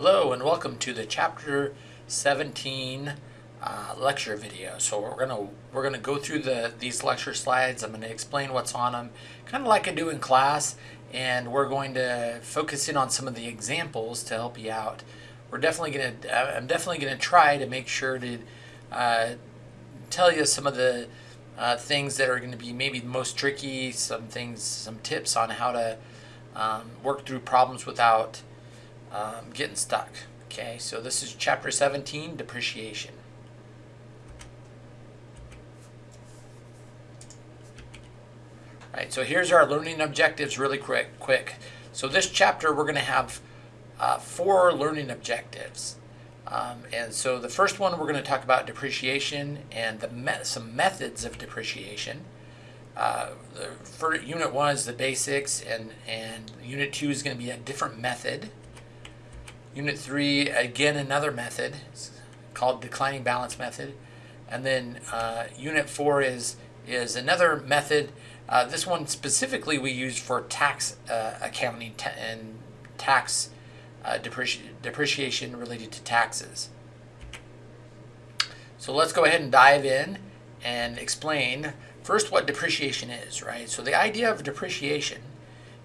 Hello and welcome to the chapter 17 uh, lecture video. So we're gonna we're gonna go through the these lecture slides. I'm gonna explain what's on them, kind of like I do in class, and we're going to focus in on some of the examples to help you out. We're definitely gonna I'm definitely gonna try to make sure to uh, tell you some of the uh, things that are going to be maybe the most tricky, some things, some tips on how to um, work through problems without um, getting stuck. Okay, so this is chapter 17, depreciation. Right, so here's our learning objectives really quick. quick. So this chapter we're going to have uh, four learning objectives. Um, and so the first one we're going to talk about depreciation and the me some methods of depreciation. Uh, the, for unit one is the basics, and, and unit two is going to be a different method. Unit 3, again, another method called declining balance method. And then uh, Unit 4 is, is another method. Uh, this one specifically we use for tax uh, accounting ta and tax uh, depreci depreciation related to taxes. So let's go ahead and dive in and explain first what depreciation is, right? So the idea of depreciation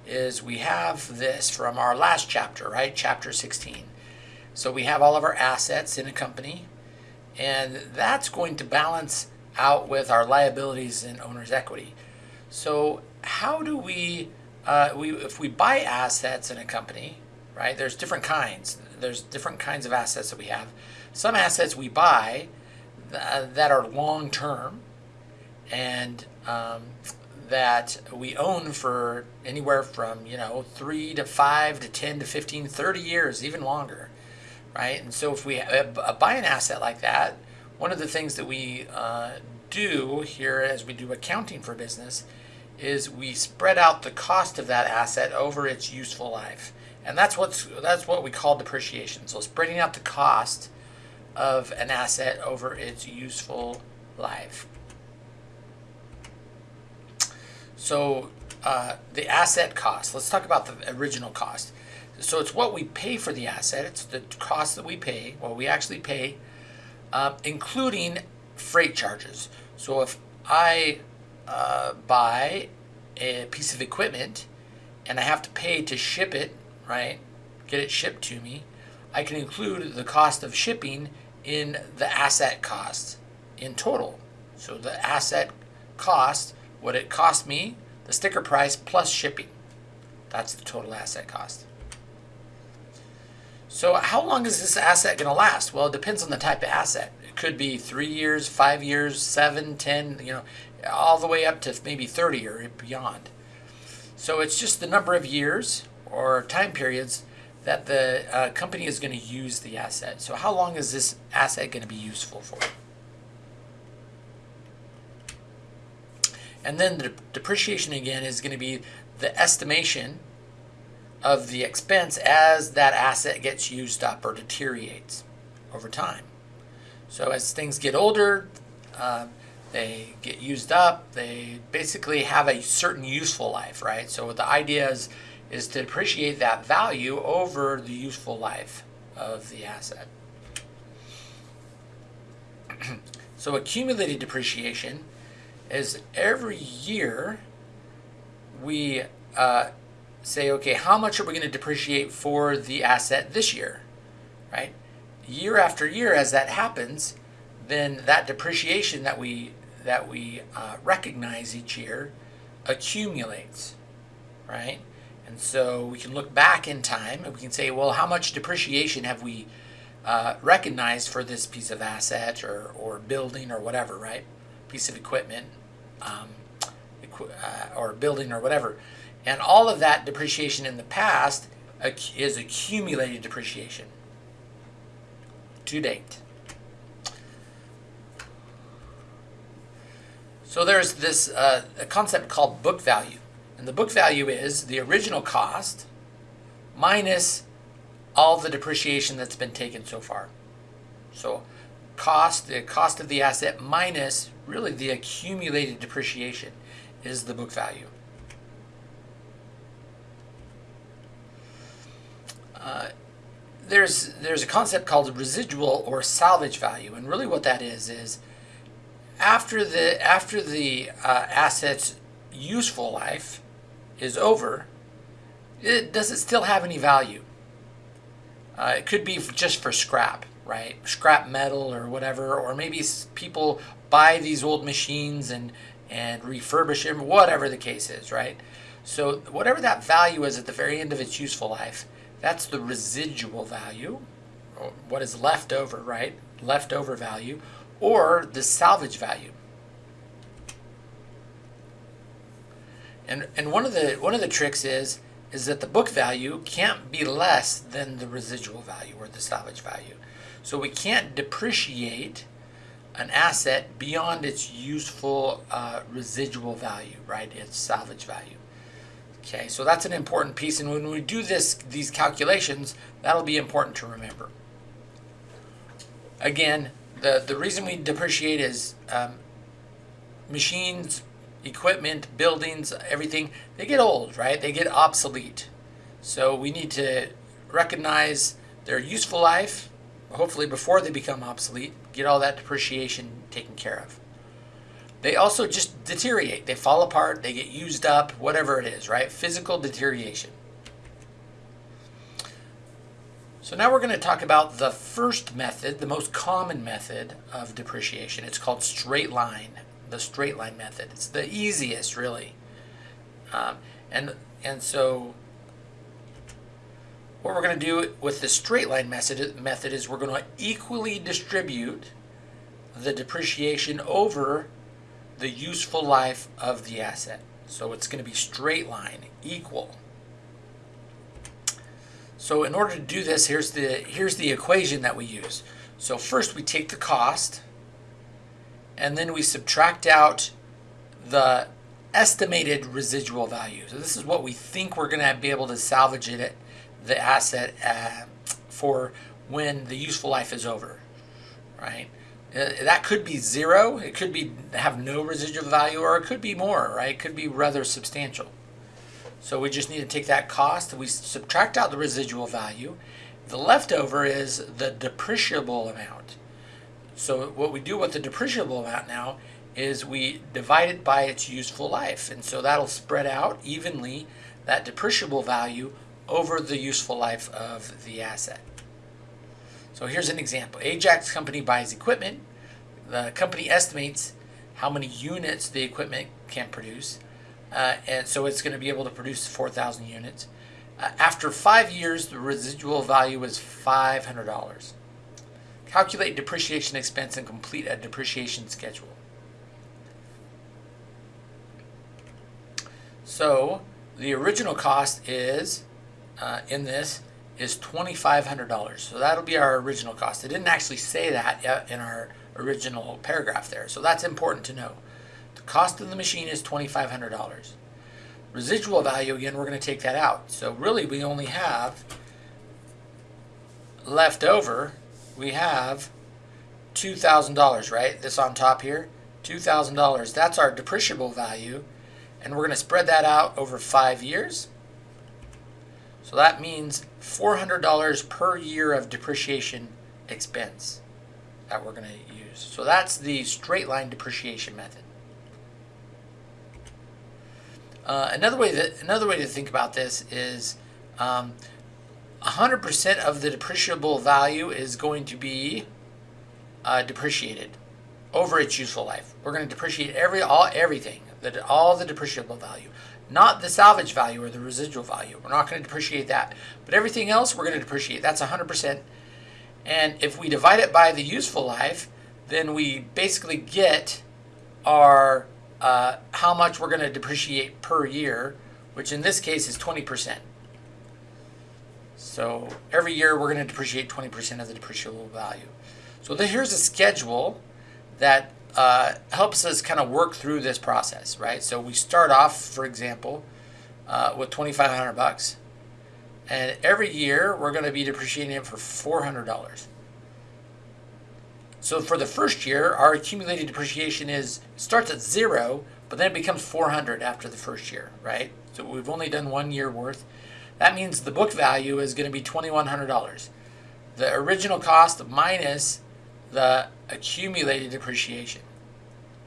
is we have this from our last chapter, right? Chapter 16. So we have all of our assets in a company, and that's going to balance out with our liabilities and owner's equity. So how do we, uh, we if we buy assets in a company, right? There's different kinds. There's different kinds of assets that we have. Some assets we buy th that are long term, and um, that we own for anywhere from, you know, three to five to 10 to 15, 30 years, even longer, right? And so if we uh, buy an asset like that, one of the things that we uh, do here as we do accounting for business is we spread out the cost of that asset over its useful life. And that's what's that's what we call depreciation. So spreading out the cost of an asset over its useful life. So uh, the asset cost, let's talk about the original cost. So it's what we pay for the asset, it's the cost that we pay, what we actually pay, uh, including freight charges. So if I uh, buy a piece of equipment and I have to pay to ship it, right, get it shipped to me, I can include the cost of shipping in the asset cost in total. So the asset cost what it cost me, the sticker price plus shipping. That's the total asset cost. So how long is this asset going to last? Well, it depends on the type of asset. It could be three years, five years, seven, ten, you know, all the way up to maybe 30 or beyond. So it's just the number of years or time periods that the uh, company is going to use the asset. So how long is this asset going to be useful for? And then the depreciation again is going to be the estimation of the expense as that asset gets used up or deteriorates over time. So as things get older, uh, they get used up, they basically have a certain useful life, right? So the idea is, is to depreciate that value over the useful life of the asset. so accumulated depreciation is every year we uh, say, okay, how much are we going to depreciate for the asset this year, right? Year after year, as that happens, then that depreciation that we that we uh, recognize each year accumulates, right? And so we can look back in time and we can say, well, how much depreciation have we uh, recognized for this piece of asset or, or building or whatever, right? Piece of equipment um, uh, or building or whatever. And all of that depreciation in the past is accumulated depreciation to date. So there's this uh, a concept called book value. And the book value is the original cost minus all the depreciation that's been taken so far. So cost, the cost of the asset minus really the accumulated depreciation is the book value. Uh, there's there's a concept called residual or salvage value, and really what that is is after the after the uh, asset's useful life is over, it, does it still have any value? Uh, it could be just for scrap, right? Scrap metal or whatever, or maybe people buy these old machines and and refurbish them, whatever the case is, right? So whatever that value is at the very end of its useful life, that's the residual value, what is left over, right? Leftover value, or the salvage value. And and one of the one of the tricks is is that the book value can't be less than the residual value or the salvage value. So we can't depreciate an asset beyond its useful uh, residual value, right? Its salvage value. Okay, so that's an important piece, and when we do this, these calculations, that'll be important to remember. Again, the, the reason we depreciate is um, machines, equipment, buildings, everything, they get old, right? They get obsolete. So we need to recognize their useful life, hopefully before they become obsolete, get all that depreciation taken care of. They also just deteriorate. They fall apart, they get used up, whatever it is, right? Physical deterioration. So now we're going to talk about the first method, the most common method of depreciation. It's called straight line, the straight line method. It's the easiest, really. Um, and, and so what we're going to do with the straight line method, method is we're going to equally distribute the depreciation over the useful life of the asset. So it's going to be straight line, equal. So in order to do this, here's the, here's the equation that we use. So first we take the cost, and then we subtract out the estimated residual value. So this is what we think we're going to be able to salvage it, the asset uh, for when the useful life is over, right? Uh, that could be zero, it could be have no residual value, or it could be more, right? It could be rather substantial. So we just need to take that cost, we subtract out the residual value. The leftover is the depreciable amount. So what we do with the depreciable amount now is we divide it by its useful life. And so that'll spread out evenly that depreciable value over the useful life of the asset. So here's an example. Ajax company buys equipment. The company estimates how many units the equipment can produce. Uh, and so it's going to be able to produce 4,000 units. Uh, after five years, the residual value is $500. Calculate depreciation expense and complete a depreciation schedule. So the original cost is, uh, in this, is $2,500. So that'll be our original cost. It didn't actually say that in our original paragraph there. So that's important to know. The cost of the machine is $2,500. Residual value, again, we're going to take that out. So really we only have left over, we have $2,000, right? This on top here, $2,000. That's our depreciable value. And we're going to spread that out over five years. So that means $400 per year of depreciation expense that we're going to use. So that's the straight line depreciation method. Uh, another way that another way to think about this is 100% um, of the depreciable value is going to be uh, depreciated over its useful life. We're going to depreciate every all everything that all the depreciable value, not the salvage value or the residual value. We're not going to depreciate that, but everything else we're going to depreciate. That's 100%. And if we divide it by the useful life, then we basically get our uh, how much we're going to depreciate per year, which in this case is 20%. So every year we're going to depreciate 20% of the depreciable value. So the, here's a schedule that uh, helps us kind of work through this process, right? So we start off, for example, uh, with 2,500 bucks, and every year we're going to be depreciating it for $400. So for the first year, our accumulated depreciation is starts at zero, but then it becomes 400 after the first year, right? So we've only done one year worth. That means the book value is going to be $2,100. the original cost minus the accumulated depreciation,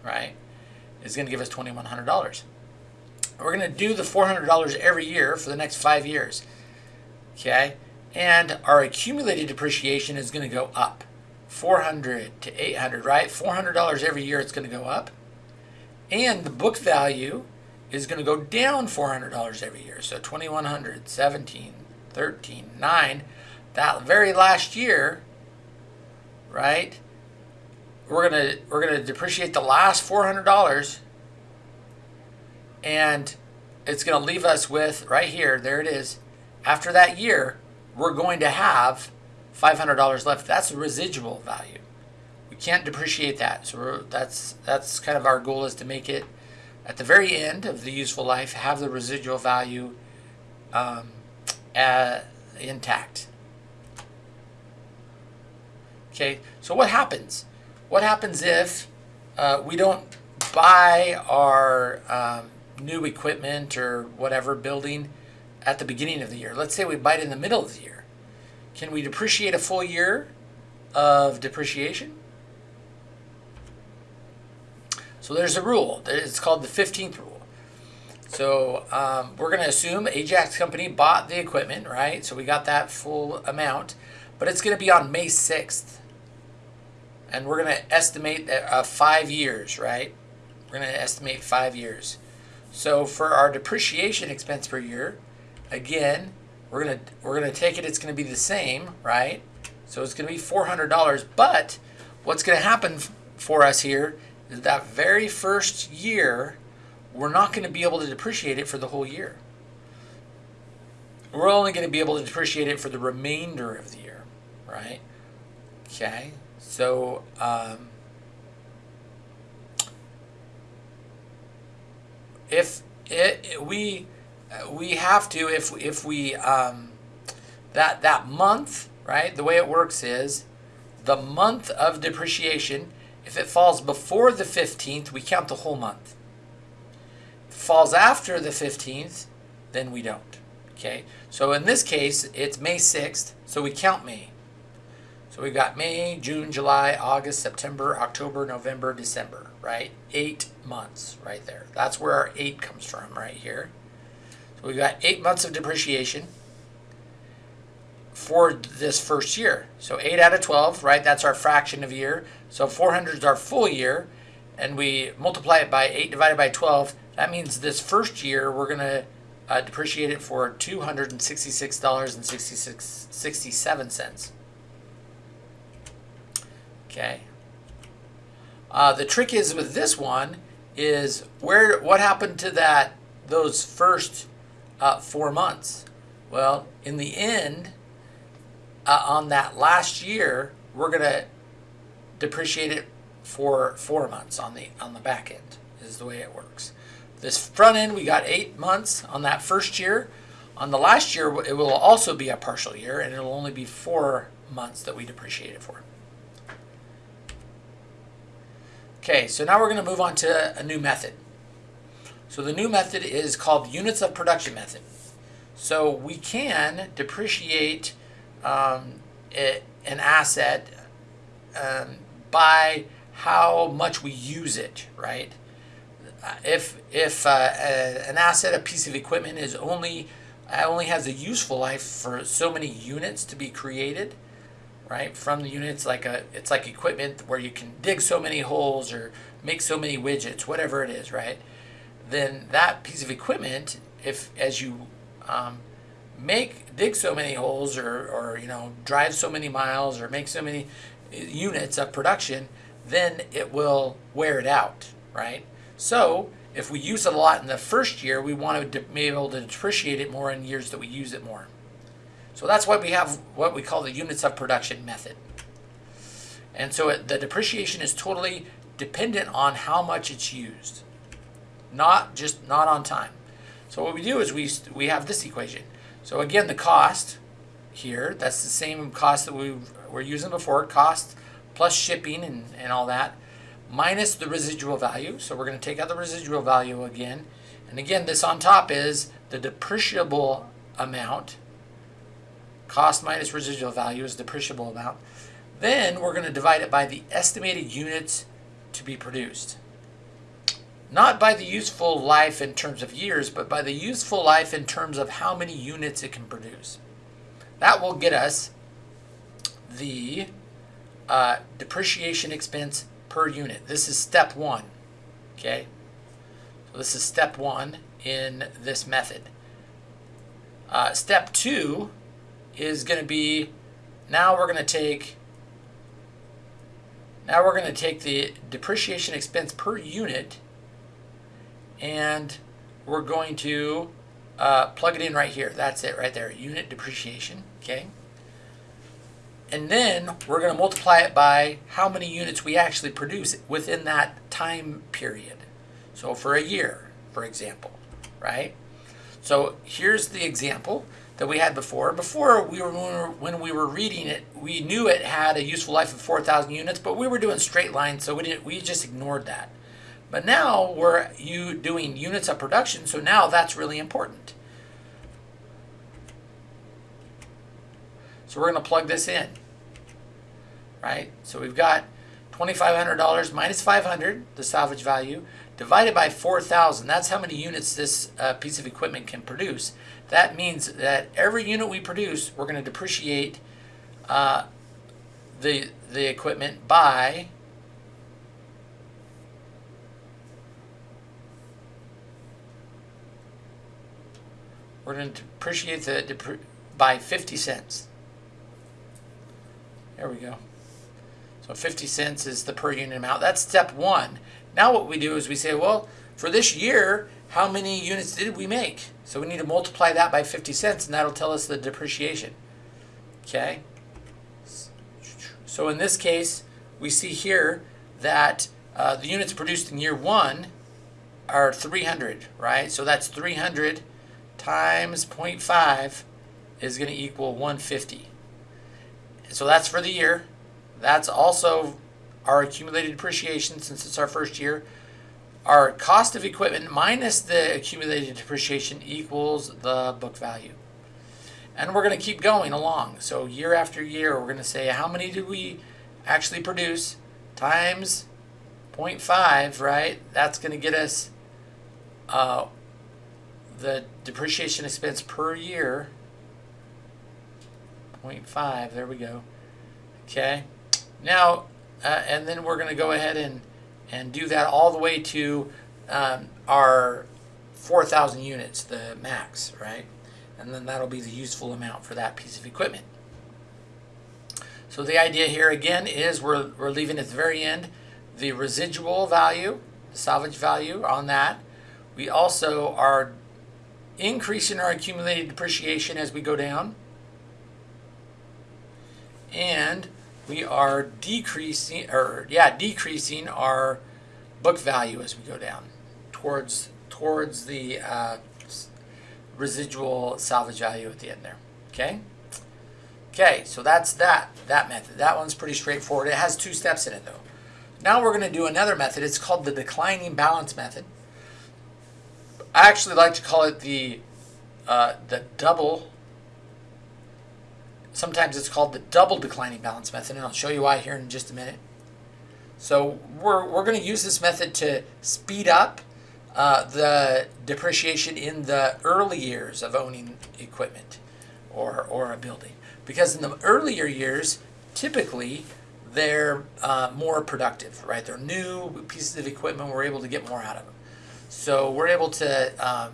right, is going to give us $2,100. We're going to do the $400 every year for the next five years, okay? And our accumulated depreciation is going to go up, 400 to 800, right? $400 every year it's going to go up. And the book value is going to go down $400 every year. So 2100, 17, 13, 9. That very last year, right? We're to we're to depreciate the last $400 and it's to leave us with right here, there it is. After that year, we're going to have $500 left. That's the residual value. We can't depreciate that. So that's that's kind of our goal is to make it at the very end of the useful life have the residual value um, uh, intact. Okay, so what happens? What happens if uh, we don't buy our um, new equipment or whatever building at the beginning of the year? Let's say we buy it in the middle of the year. Can we depreciate a full year of depreciation? So there's a rule. It's called the 15th rule. So um, we're going to assume Ajax Company bought the equipment, right? So we got that full amount. But it's going to be on May 6th. And we're going to estimate uh, five years, right? We're going to estimate five years. So for our depreciation expense per year, again, we're going to we're going to take it. It's going to be the same, right? So it's going to be $400. But what's going to happen for us here that very first year, we're not going to be able to depreciate it for the whole year. We're only going to be able to depreciate it for the remainder of the year, right? Okay, so um, if it, we we have to if if we um, that that month right the way it works is the month of depreciation if it falls before the 15th, we count the whole month. If it falls after the 15th, then we don't. Okay, so in this case, it's May 6th, so we count May. So we've got May, June, July, August, September, October, November, December, right? Eight months right there. That's where our eight comes from right here. So we've got eight months of depreciation for this first year. So 8 out of 12, right? That's our fraction of year. So 400 is our full year. And we multiply it by 8 divided by 12. That means this first year we're going to uh, depreciate it for $266.67. Okay. Uh, the trick is with this one is where what happened to that those first uh, four months? Well, in the end, uh, on that last year, we're going to depreciate it for four months on the on the back end is the way it works. This front end, we got eight months on that first year. On the last year, it will also be a partial year, and it'll only be four months that we depreciate it for. Okay, so now we're going to move on to a new method. So the new method is called units of production method. So we can depreciate um, it, an asset um, by how much we use it, right? If if uh, a, an asset, a piece of equipment is only only has a useful life for so many units to be created, right? From the units, like a it's like equipment where you can dig so many holes or make so many widgets, whatever it is, right? Then that piece of equipment, if as you um, make dig so many holes or, or you know drive so many miles or make so many uh, units of production then it will wear it out right so if we use it a lot in the first year we want to be able to depreciate it more in years that we use it more so that's why we have what we call the units of production method and so it, the depreciation is totally dependent on how much it's used not just not on time so what we do is we we have this equation so again, the cost here, that's the same cost that we were using before, cost plus shipping and, and all that, minus the residual value. So we're going to take out the residual value again. And again, this on top is the depreciable amount cost minus residual value is depreciable amount. Then we're going to divide it by the estimated units to be produced. Not by the useful life in terms of years, but by the useful life in terms of how many units it can produce. That will get us the uh, depreciation expense per unit. This is step one, okay? So this is step one in this method. Uh, step two is going to be, now we're going to take, now we're going to take the depreciation expense per unit and we're going to uh, plug it in right here. That's it right there, unit depreciation, okay? And then we're going to multiply it by how many units we actually produce within that time period. So for a year, for example, right? So here's the example that we had before. Before we were when we were reading it, we knew it had a useful life of 4,000 units, but we were doing straight lines, so we didn't we just ignored that. But now we're you doing units of production, so now that's really important. So we're going to plug this in, right? So we've got $2,500 minus 500, the salvage value, divided by 4,000. That's how many units this uh, piece of equipment can produce. That means that every unit we produce, we're going to depreciate uh, the, the equipment by we're going to depreciate the by 50 cents. There we go. So 50 cents is the per unit amount. That's step one. Now what we do is we say, well, for this year, how many units did we make? So we need to multiply that by 50 cents, and that'll tell us the depreciation. Okay? So in this case, we see here that uh, the units produced in year one are 300, right? So that's 300 times 0.5 is going to equal 150. So that's for the year. That's also our accumulated depreciation since it's our first year. Our cost of equipment minus the accumulated depreciation equals the book value. And we're going to keep going along. So year after year, we're going to say how many did we actually produce times 0.5, right? That's going to get us uh, the depreciation expense per year, 0.5, there we go. Okay, now, uh, and then we're going to go ahead and, and do that all the way to um, our 4,000 units, the max, right? And then that'll be the useful amount for that piece of equipment. So the idea here again is we're, we're leaving at the very end the residual value, the salvage value on that. We also are increasing our accumulated depreciation as we go down. And we are decreasing, or yeah, decreasing our book value as we go down towards towards the uh, residual salvage value at the end there. Okay. Okay, so that's that that method. That one's pretty straightforward. It has two steps in it though. Now we're going to do another method. It's called the declining balance method. I actually like to call it the uh, the double. Sometimes it's called the double declining balance method, and I'll show you why here in just a minute. So we're, we're going to use this method to speed up uh, the depreciation in the early years of owning equipment or, or a building. Because in the earlier years, typically, they're uh, more productive, right? They're new pieces of equipment, we're able to get more out of them. So we're able to um,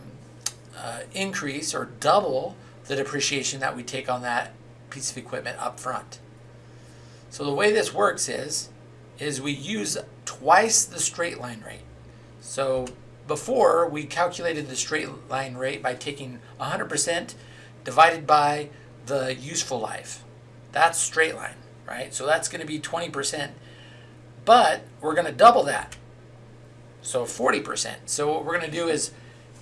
uh, increase or double the depreciation that we take on that piece of equipment up front. So the way this works is, is we use twice the straight line rate. So before we calculated the straight line rate by taking 100% divided by the useful life. That's straight line, right? So that's going to be 20%. But we're going to double that so 40%. So what we're going to do is,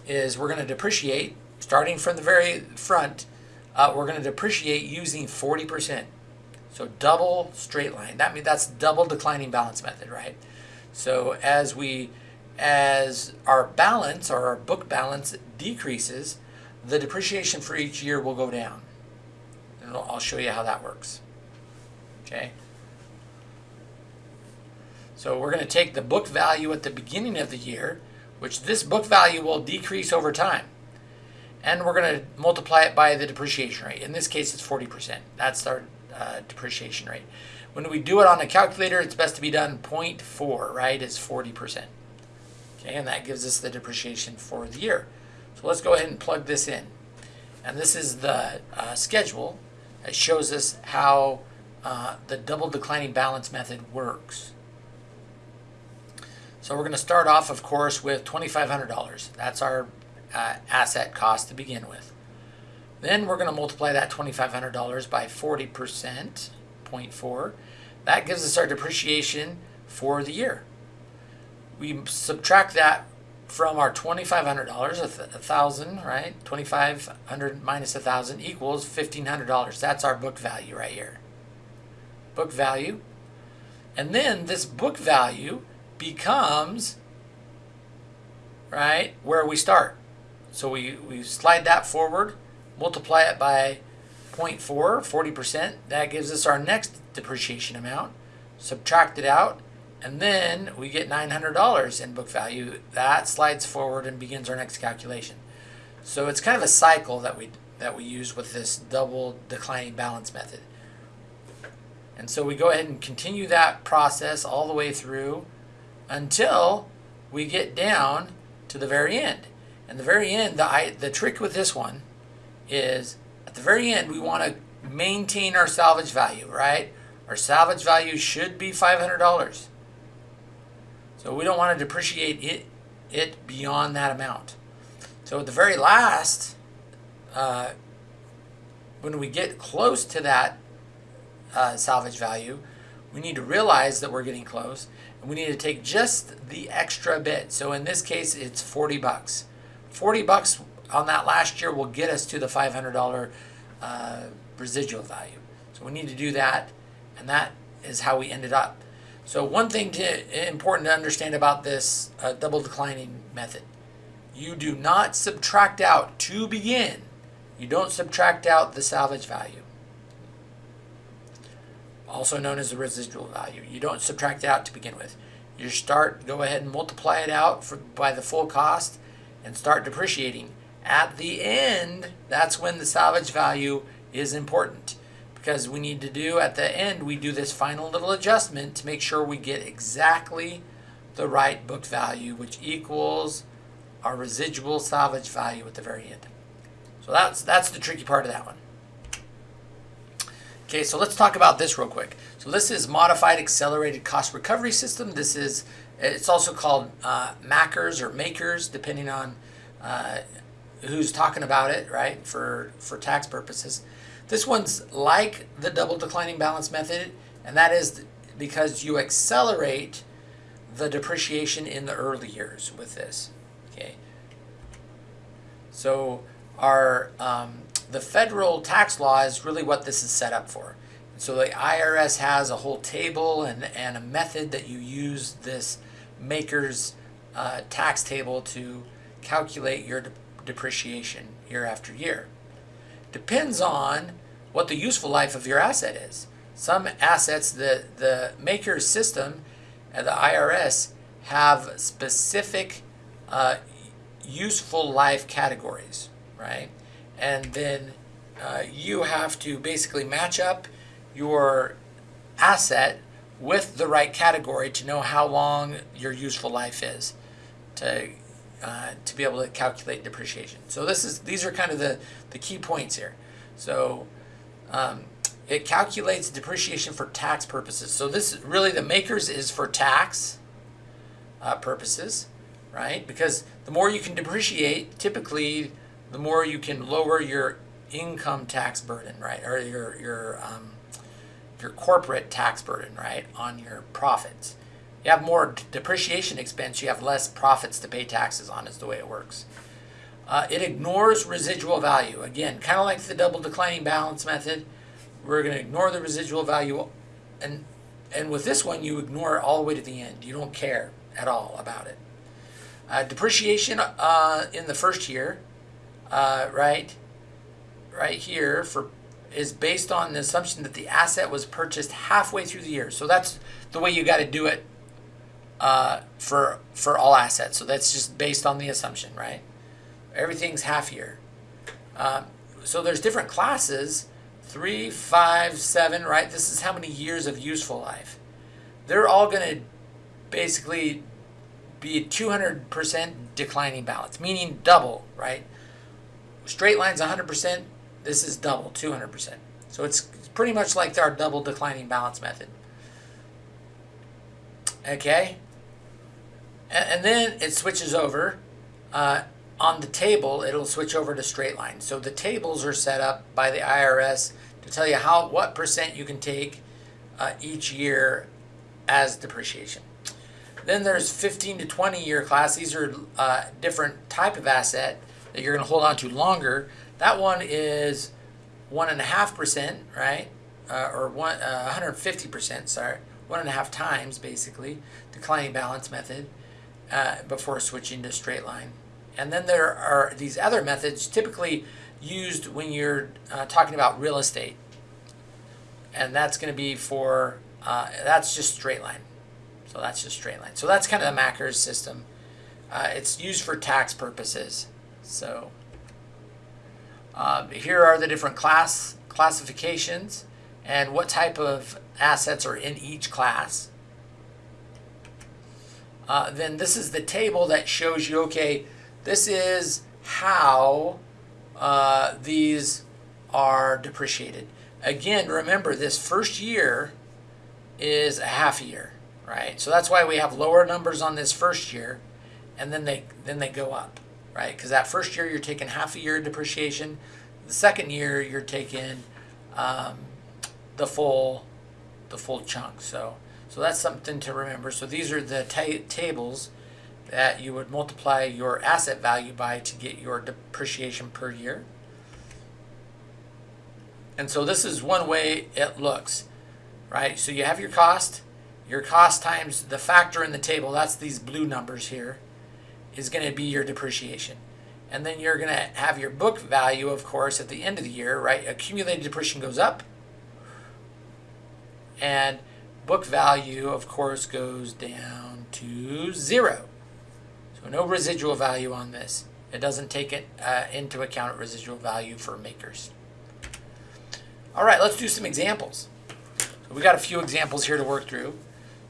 is we're going to depreciate, starting from the very front, uh, we're going to depreciate using 40%. So double straight line. That means that's double declining balance method, right? So as we, as our balance or our book balance decreases, the depreciation for each year will go down. and I'll show you how that works. Okay. So we're going to take the book value at the beginning of the year, which this book value will decrease over time. And we're going to multiply it by the depreciation rate. In this case, it's 40%. That's our uh, depreciation rate. When we do it on a calculator, it's best to be done 0.4, right? Is 40%. Okay, and that gives us the depreciation for the year. So let's go ahead and plug this in. And this is the uh, schedule that shows us how uh, the double declining balance method works. So we're going to start off, of course, with $2,500. That's our uh, asset cost to begin with. Then we're going to multiply that $2,500 by 40%, 0.4. That gives us our depreciation for the year. We subtract that from our $2,500, a, thousand, right? 2,500 minus a thousand equals $1,500. That's our book value right here. Book value. And then this book value becomes, right, where we start. So we, we slide that forward, multiply it by 0.4, 40%. That gives us our next depreciation amount. Subtract it out, and then we get $900 in book value. That slides forward and begins our next calculation. So it's kind of a cycle that we that we use with this double declining balance method. And so we go ahead and continue that process all the way through until we get down to the very end. And the very end, the, I, the trick with this one is at the very end, we want to maintain our salvage value, right? Our salvage value should be $500. So we don't want to depreciate it, it beyond that amount. So at the very last, uh, when we get close to that uh, salvage value, we need to realize that we're getting close and we need to take just the extra bit. So in this case, it's 40 bucks. 40 bucks on that last year will get us to the $500 uh, residual value. So we need to do that, and that is how we ended up. So one thing to, important to understand about this uh, double declining method, you do not subtract out to begin. You don't subtract out the salvage value also known as the residual value. You don't subtract out to begin with. You start, go ahead and multiply it out for, by the full cost and start depreciating. At the end, that's when the salvage value is important because we need to do at the end, we do this final little adjustment to make sure we get exactly the right book value, which equals our residual salvage value at the very end. So that's, that's the tricky part of that one. Okay, so let's talk about this real quick. So this is Modified Accelerated Cost Recovery System. This is, it's also called uh, MACRS or MAKERS, depending on uh, who's talking about it, right, for, for tax purposes. This one's like the double declining balance method, and that is because you accelerate the depreciation in the early years with this, okay? So our um, the federal tax law is really what this is set up for. So the IRS has a whole table and, and a method that you use this MACRS uh, tax table to calculate your de depreciation year after year. Depends on what the useful life of your asset is. Some assets, the, the MACRS system and the IRS have specific uh, useful life categories, right? and then uh, you have to basically match up your asset with the right category to know how long your useful life is to uh, to be able to calculate depreciation. So this is these are kind of the the key points here. So um, it calculates depreciation for tax purposes. So this really the makers is for tax uh, purposes, right? Because the more you can depreciate, typically the more you can lower your income tax burden, right, or your your um, your corporate tax burden, right, on your profits. You have more depreciation expense, you have less profits to pay taxes on. Is the way it works. Uh, it ignores residual value. Again, kind of like the double declining balance method. We're going to ignore the residual value, and and with this one, you ignore it all the way to the end. You don't care at all about it. Uh, depreciation uh, in the first year uh, right, right here for is based on the assumption that the asset was purchased halfway through the year. So that's the way you got to do it uh, for for all assets. So that's just based on the assumption, right? Everything's half year. Um, so there's different classes, three, five, seven, right? This is how many years of useful life. They're all going to basically be 200% declining balance, meaning double, right? Straight line's 100%, this is double, 200%. So it's pretty much like our double declining balance method. Okay? And, then it switches over. Uh, on the table, it'll switch over to straight line. So the tables are set up by the IRS to tell you how what percent you can take uh, each year as depreciation. Then there's 15 to 20 year class. These are uh, different type of asset that you're going to hold on to longer. That one is one and a half percent, right? Uh, or one uh, 150 percent. Sorry, one and a half times basically declining balance method uh, before switching to straight line. And then there are these other methods typically used when you're uh, talking about real estate, and that's going to be for uh, that's just straight line. So that's just straight line. So that's kind of the MACRS system. Uh, it's used for tax purposes. So um, here are the different class classifications and what type of assets are in each class. Uh, then this is the table that shows you, okay, this is how uh, these are depreciated. Again, remember this first year is a half year right? So that's why we have lower numbers on this first year, and then they then they go up, right? Because that first year you're taking half a year of depreciation, the second year you're taking um, the full the full chunk. So so that's something to remember. So these are the ta tables that you would multiply your asset value by to get your depreciation per year. And so this is one way it looks, right? So you have your cost, your cost times the factor in the table, that's these blue numbers here, is going to be your depreciation. And then you're going to have your book value, of course, at the end of the year, right? Accumulated depreciation goes up. And book value, of course, goes down to zero. So no residual value on this. It doesn't take it uh, into account residual value for makers. All right, let's do some examples. So we got a few examples here to work through.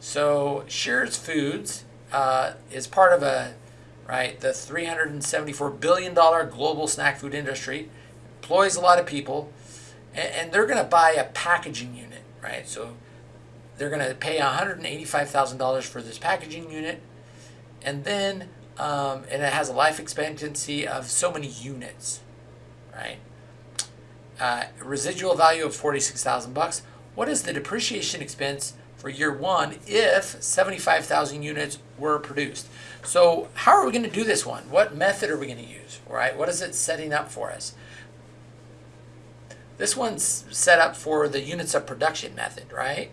So Shearer's Foods uh, is part of a right the 374 billion dollar global snack food industry, employs a lot of people, and, and they're going to buy a packaging unit, right? So they're going to pay 185 thousand dollars for this packaging unit, and then um, and it has a life expectancy of so many units, right? Uh, residual value of 46,000 bucks. What is the depreciation expense for year one if 75,000 units were produced. So how are we going to do this one? What method are we going to use, right? What is it setting up for us? This one's set up for the units of production method, right?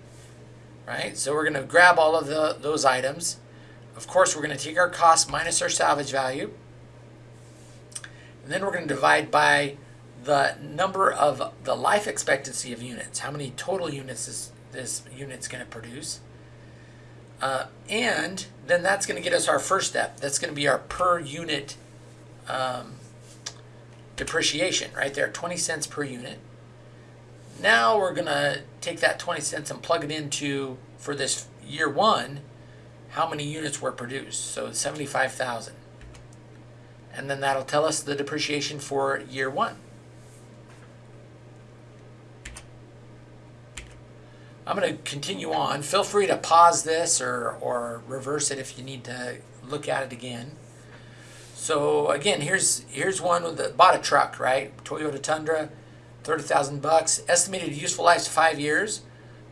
Right, so we're going to grab all of the, those items. Of course, we're going to take our cost minus our salvage value. And then we're going to divide by the number of the life expectancy of units. How many total units is this unit's going to produce. Uh, and then that's going to get us our first step. That's going to be our per unit um, depreciation right there, 20 cents per unit. Now we're going to take that 20 cents and plug it into, for this year one, how many units were produced. So 75,000. And then that'll tell us the depreciation for year one. I'm going to continue on. Feel free to pause this or, or reverse it if you need to look at it again. So again, here's here's one with the bought a truck, right? Toyota Tundra, thirty thousand bucks. Estimated useful life five years.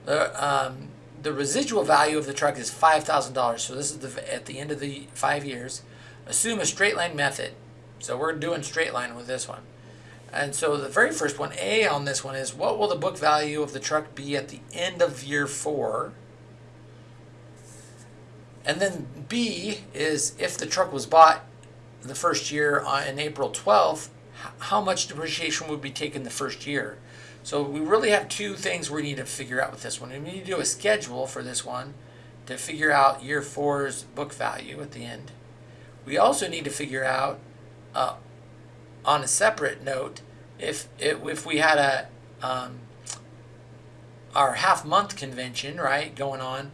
The um, the residual value of the truck is five thousand dollars. So this is the at the end of the five years. Assume a straight line method. So we're doing straight line with this one. And so the very first one, A on this one is what will the book value of the truck be at the end of year four? And then B is if the truck was bought the first year on, in April 12th, how much depreciation would be taken the first year? So we really have two things we need to figure out with this one. We need to do a schedule for this one to figure out year four's book value at the end. We also need to figure out, uh, on a separate note, if, if, we had a um, our half month convention, right, going on,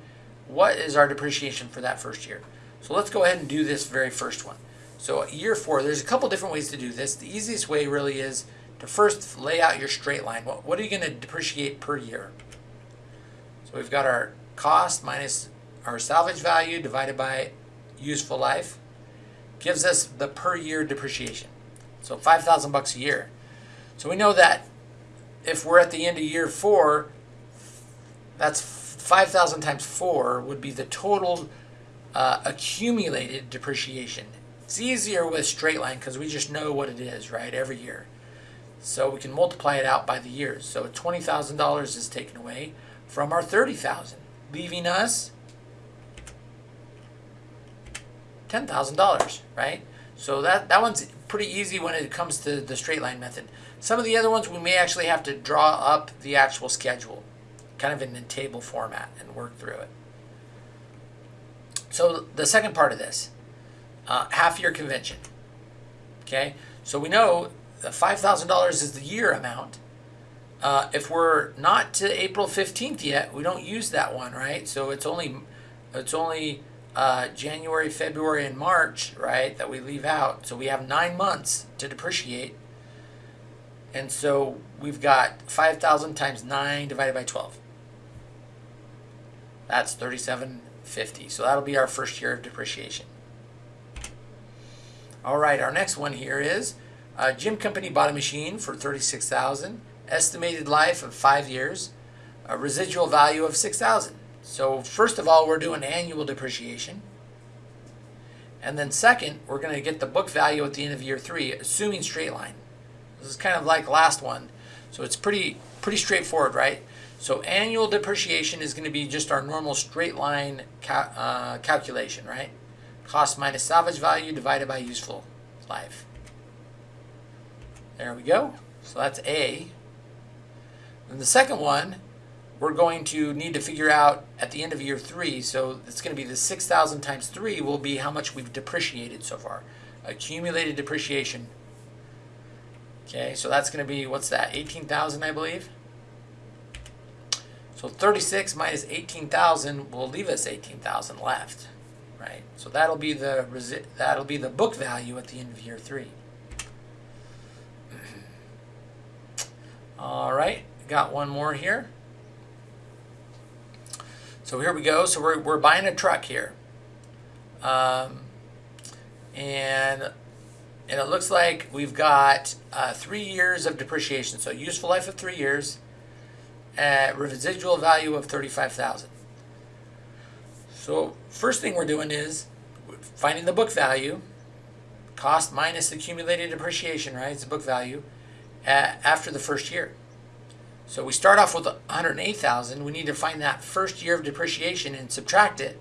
what is our depreciation for that first year? So let's go ahead and do this very first one. So year four, there's a couple different ways to do this. The easiest way really is to first lay out your straight line. What, what are you going to depreciate per year? So we've got our cost minus our salvage value divided by useful life gives us the per year depreciation. So 5,000 bucks a year. So we know that if we're at the end of year four, that's 5,000 times four would be the total uh, accumulated depreciation. It's easier with straight line because we just know what it is, right, every year. So we can multiply it out by the years. So $20,000 is taken away from our 30,000, leaving us $10,000, right? So that, that one's pretty easy when it comes to the straight line method. Some of the other ones we may actually have to draw up the actual schedule, kind of in a table format and work through it. So the second part of this, uh, half year convention. Okay, so we know $5,000 is the year amount. Uh, if we're not to April 15th yet, we don't use that one, right? So it's only, it's only uh, January, February, and March, right, that we leave out. So we have nine months to depreciate. And so we've got 5,000 times 9 divided by 12. That's 3750. So that'll be our first year of depreciation. All right, our next one here is uh, Jim Company bought a machine for 36000 estimated life of five years, a residual value of 6000 So first of all, we're doing annual depreciation. And then second, we're going to get the book value at the end of year three, assuming straight line. This is kind of like last one. So it's pretty, pretty straightforward, right? So annual depreciation is going to be just our normal straight line cal uh, calculation, right? Cost minus salvage value divided by useful life. There we go. So that's A. And the second one, we're going to need to figure out at the end of year three, so it's going to be the 6,000 times three will be how much we've depreciated so far. Accumulated depreciation. Okay, so that's going to be, what's that, 18,000 I believe? So 36 minus 18,000 will leave us 18,000 left, right? So that'll be the that'll be the book value at the end of year three. All right, got one more here. So here we go. So we're, we're buying a truck here. Um, and, and it looks like we've got uh, three years of depreciation. So useful life of three years at residual value of 35000 So first thing we're doing is finding the book value, cost minus accumulated depreciation, right? It's the book value after the first year. So we start off with 108,000. We need to find that first year of depreciation and subtract it.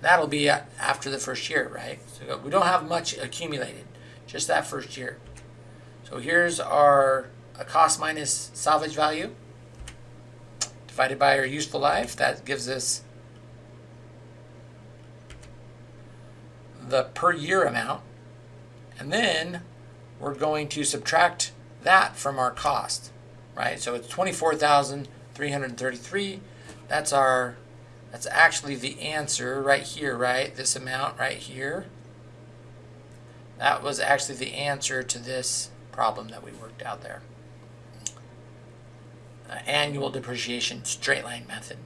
That'll be after the first year, right? So we don't have much accumulated, just that first year. So here's our cost minus salvage value divided by our useful life. That gives us the per year amount. And then we're going to subtract that from our cost, right? So it's 24,333. That's our, that's actually the answer right here, right? This amount right here. That was actually the answer to this problem that we worked out there. Uh, annual depreciation straight line method.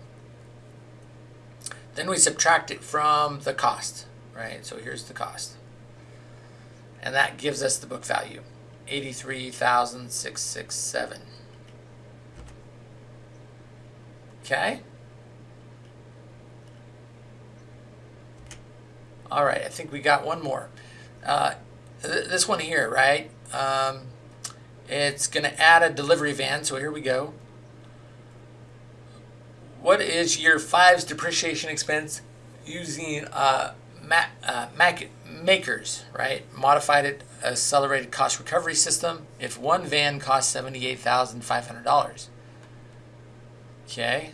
Then we subtract it from the cost, right? So here's the cost. And that gives us the book value. 83,667. Okay. All right, I think we got one more. Uh, th this one here, right? Um, it's going to add a delivery van, so here we go. What is year five's depreciation expense using uh, uh, mac- MACRS, right? Modified accelerated cost recovery system. If one van costs seventy-eight thousand five hundred dollars. Okay.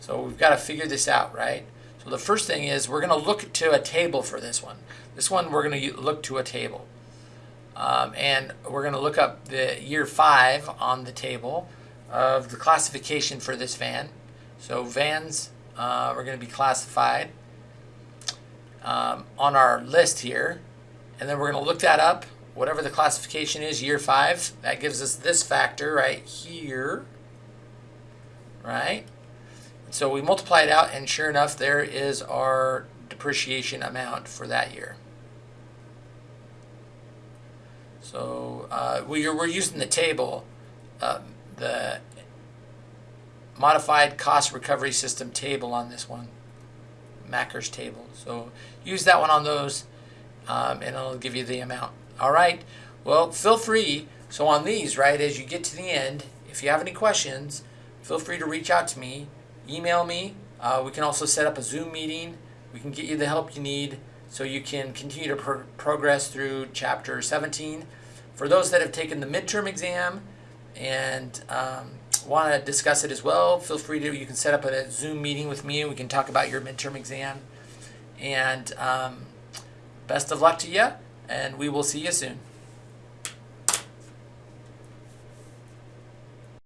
So we've got to figure this out, right? So the first thing is we're going to look to a table for this one. This one we're going to look to a table. Um, and we're going to look up the year five on the table of the classification for this van. So vans uh, are going to be classified um, on our list here. And then we're going to look that up, whatever the classification is, year five. That gives us this factor right here, right? So we multiply it out, and sure enough, there is our depreciation amount for that year. So uh, we we're using the table, uh, the modified cost recovery system table on this one, MACRS table. So use that one on those, um, and it'll give you the amount. All right. Well, feel free. So on these, right, as you get to the end, if you have any questions, feel free to reach out to me, email me. Uh, we can also set up a Zoom meeting. We can get you the help you need so you can continue to pro- progress through chapter 17. For those that have taken the midterm exam and um, want to discuss it as well, feel free to. You can set up a Zoom meeting with me and we can talk about your midterm exam. And um, best of luck to you, and we will see you soon.